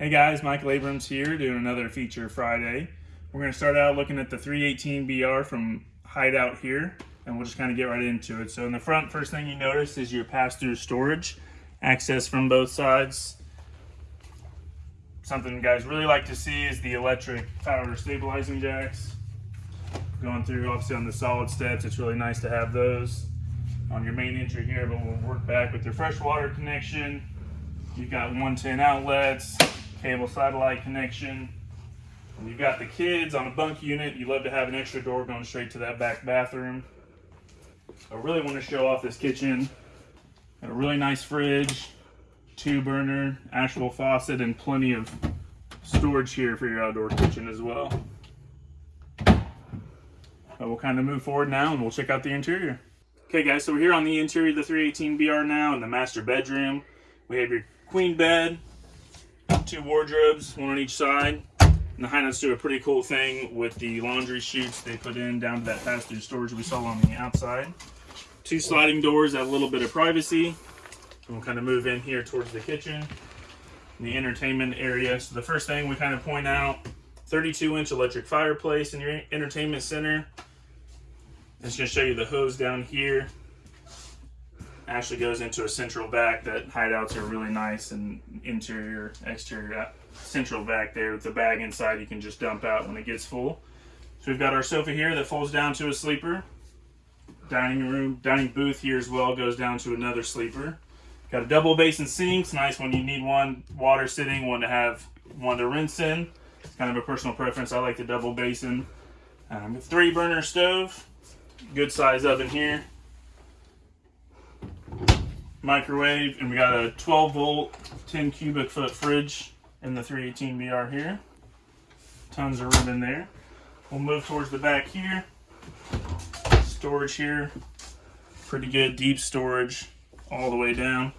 Hey guys, Michael Abrams here doing another feature Friday. We're going to start out looking at the 318BR from Hideout here and we'll just kind of get right into it. So in the front, first thing you notice is your pass-through storage, access from both sides. Something guys really like to see is the electric power stabilizing jacks. Going through obviously on the solid steps, it's really nice to have those on your main entry here, but we'll work back with your freshwater connection. You've got 110 outlets, cable satellite connection. You've got the kids on a bunk unit. You love to have an extra door going straight to that back bathroom. I really want to show off this kitchen. Got a really nice fridge, two burner, actual faucet, and plenty of storage here for your outdoor kitchen as well. But we'll kind of move forward now and we'll check out the interior. Okay guys, so we're here on the interior of the 318BR now in the master bedroom. We have your queen bed, two wardrobes, one on each side. And the Hideouts do a pretty cool thing with the laundry chutes they put in down to that pass-through storage we saw on the outside. Two sliding doors, a little bit of privacy. And we'll kind of move in here towards the kitchen, the entertainment area. So the first thing we kind of point out, 32 inch electric fireplace in your entertainment center. It's going to show you the hose down here. Actually goes into a central vac that hideouts are really nice and interior, exterior, uh, central vac there with the bag inside you can just dump out when it gets full. So we've got our sofa here that folds down to a sleeper. Dining room, dining booth here as well goes down to another sleeper. Got a double basin sinks, nice when you need one water sitting, one to have one to rinse in. It's kind of a personal preference. I like the double basin. Um, three burner stove good size oven here. Microwave, and we got a 12 volt, 10 cubic foot fridge in the 318BR here. Tons of room in there. We'll move towards the back here. Storage here. Pretty good deep storage all the way down.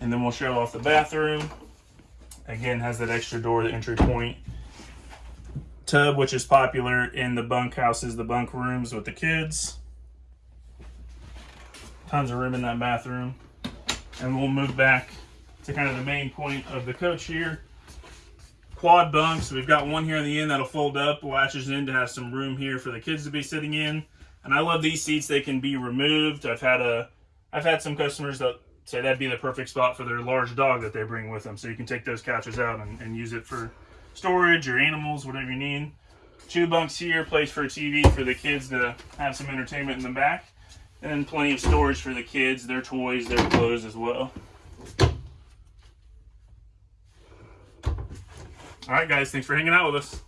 And then we'll show off the bathroom. Again, has that extra door, the entry point tub, which is popular in the bunk houses, the bunk rooms with the kids. Tons of room in that bathroom. And we'll move back to kind of the main point of the coach here. Quad bunks. We've got one here in the end that'll fold up, latches in to have some room here for the kids to be sitting in. And I love these seats. They can be removed. I've had a, I've had some customers that say that'd be the perfect spot for their large dog that they bring with them. So you can take those couches out and, and use it for storage or animals, whatever you need. Two bunks here, place for a TV for the kids to have some entertainment in the back. And plenty of storage for the kids, their toys, their clothes as well. All right, guys, thanks for hanging out with us.